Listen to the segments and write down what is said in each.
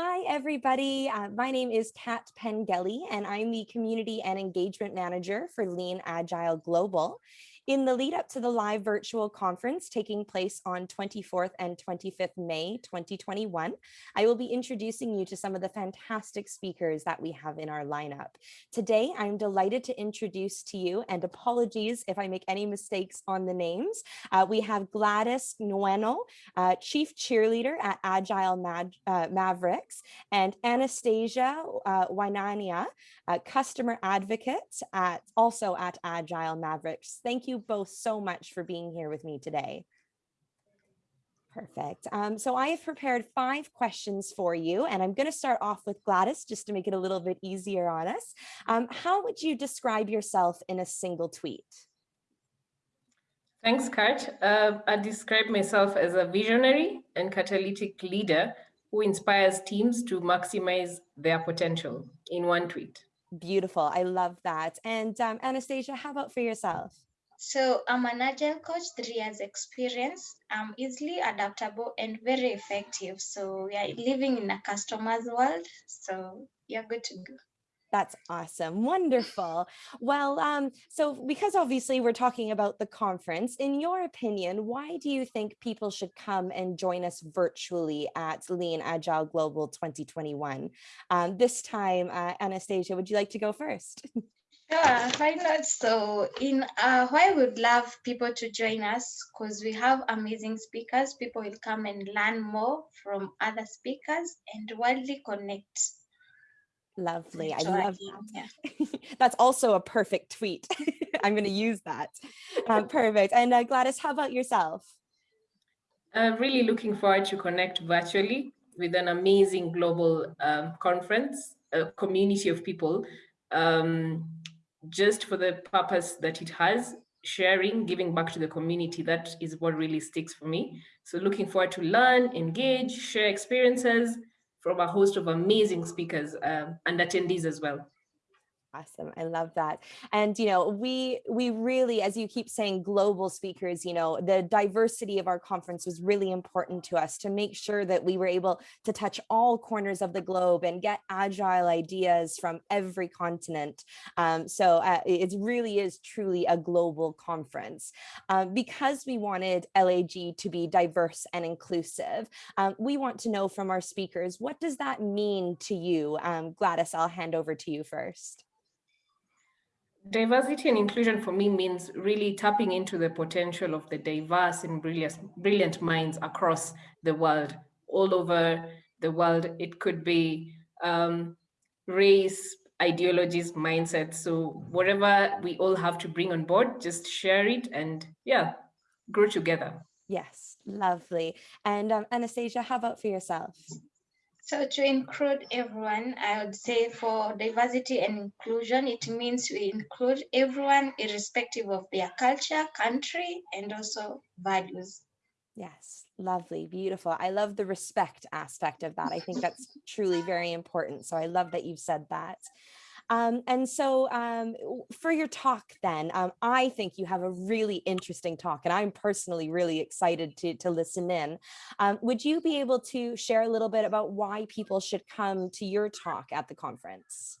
Hi, everybody. Uh, my name is Kat Pengelly, and I'm the Community and Engagement Manager for Lean Agile Global. In the lead up to the live virtual conference taking place on 24th and 25th May 2021, I will be introducing you to some of the fantastic speakers that we have in our lineup. Today, I'm delighted to introduce to you, and apologies if I make any mistakes on the names, uh, we have Gladys Nueno, uh, Chief Cheerleader at Agile Mad, uh, Mavericks, and Anastasia uh, Wainaina, Customer Advocate at also at Agile Mavericks. Thank you both so much for being here with me today. Perfect. Um, so I have prepared five questions for you, and I'm going to start off with Gladys just to make it a little bit easier on us. Um, how would you describe yourself in a single tweet? Thanks, Kat. Uh, I describe myself as a visionary and catalytic leader who inspires teams to maximize their potential in one tweet. Beautiful. I love that. And um, Anastasia, how about for yourself? So I'm an agile coach, three years experience. I'm easily adaptable and very effective. So we are living in a customer's world. So you're good to go. That's awesome. Wonderful. Well, um, so because obviously we're talking about the conference, in your opinion, why do you think people should come and join us virtually at Lean Agile Global 2021? Um, this time, uh, Anastasia, would you like to go first? Sure, why not? So, in uh, why would love people to join us because we have amazing speakers. People will come and learn more from other speakers and widely connect. Lovely. I love that. Yeah. That's also a perfect tweet. I'm going to use that. Um, perfect. And uh, Gladys, how about yourself? I'm really looking forward to connect virtually with an amazing global um, conference, a community of people. Um, just for the purpose that it has, sharing, giving back to the community, that is what really sticks for me. So looking forward to learn, engage, share experiences from a host of amazing speakers um, and attendees as well. Awesome. I love that. And, you know, we we really, as you keep saying, global speakers, you know, the diversity of our conference was really important to us to make sure that we were able to touch all corners of the globe and get agile ideas from every continent. Um, so uh, it really is truly a global conference. Um, because we wanted LAG to be diverse and inclusive, um, we want to know from our speakers, what does that mean to you? Um, Gladys, I'll hand over to you first diversity and inclusion for me means really tapping into the potential of the diverse and brilliant, brilliant minds across the world, all over the world. It could be um, race, ideologies, mindsets. So whatever we all have to bring on board, just share it and yeah, grow together. Yes, lovely. And um, Anastasia, how about for yourself? So to include everyone, I would say for diversity and inclusion, it means we include everyone irrespective of their culture, country, and also values. Yes, lovely, beautiful. I love the respect aspect of that. I think that's truly very important. So I love that you've said that. Um, and so um, for your talk then, um, I think you have a really interesting talk and I'm personally really excited to, to listen in. Um, would you be able to share a little bit about why people should come to your talk at the conference?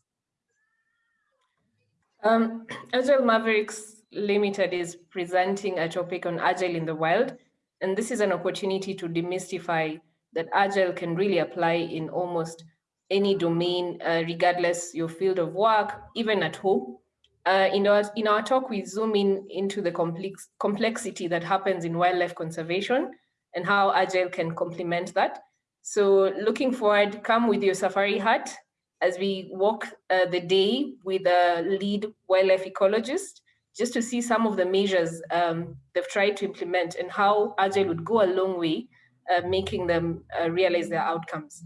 Um, Agile Mavericks Limited is presenting a topic on Agile in the wild. And this is an opportunity to demystify that Agile can really apply in almost any domain, uh, regardless your field of work, even at home. Uh, in, our, in our talk, we zoom in into the complex, complexity that happens in wildlife conservation and how Agile can complement that. So looking forward, come with your safari hat as we walk uh, the day with a lead wildlife ecologist, just to see some of the measures um, they've tried to implement and how Agile would go a long way, uh, making them uh, realize their outcomes.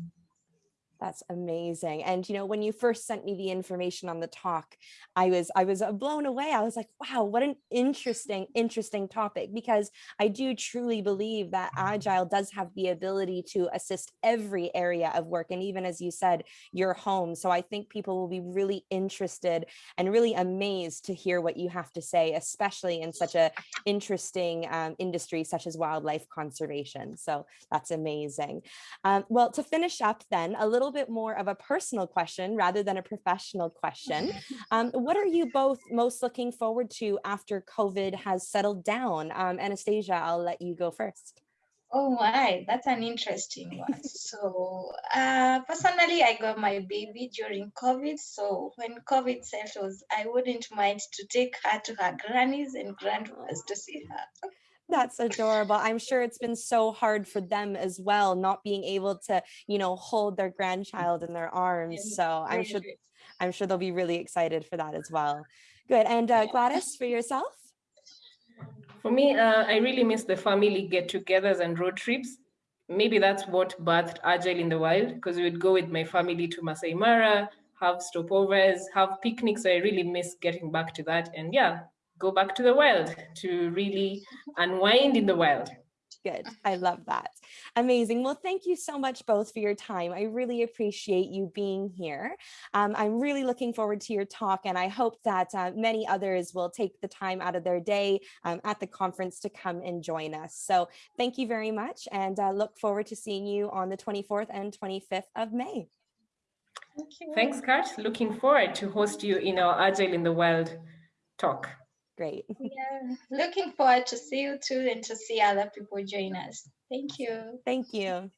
That's amazing. And you know, when you first sent me the information on the talk, I was I was uh, blown away. I was like, wow, what an interesting, interesting topic because I do truly believe that agile does have the ability to assist every area of work and even as you said, your home. So I think people will be really interested and really amazed to hear what you have to say, especially in such a interesting um, industry such as wildlife conservation. So that's amazing. Um, well, to finish up then, a little bit more of a personal question rather than a professional question. Um, what are you both most looking forward to after COVID has settled down? Um, Anastasia, I'll let you go first. Oh my, that's an interesting one. so uh, personally, I got my baby during COVID. So when COVID settles, I wouldn't mind to take her to her grannies and grandmas to see her. That's adorable. I'm sure it's been so hard for them as well, not being able to, you know, hold their grandchild in their arms. So I'm sure, I'm sure they'll be really excited for that as well. Good. And uh, Gladys, for yourself? For me, uh, I really miss the family get-togethers and road trips. Maybe that's what birthed Agile in the Wild, because we would go with my family to Masai Mara, have stopovers, have picnics. So I really miss getting back to that. And yeah, go back to the wild to really unwind in the wild. Good. I love that. Amazing. Well, thank you so much both for your time. I really appreciate you being here. Um, I'm really looking forward to your talk and I hope that uh, many others will take the time out of their day um, at the conference to come and join us. So thank you very much and uh, look forward to seeing you on the 24th and 25th of May. Thank Thanks, Kat. Looking forward to host you in our Agile in the Wild talk. Great. Yeah, looking forward to see you too and to see other people join us. Thank you. Thank you.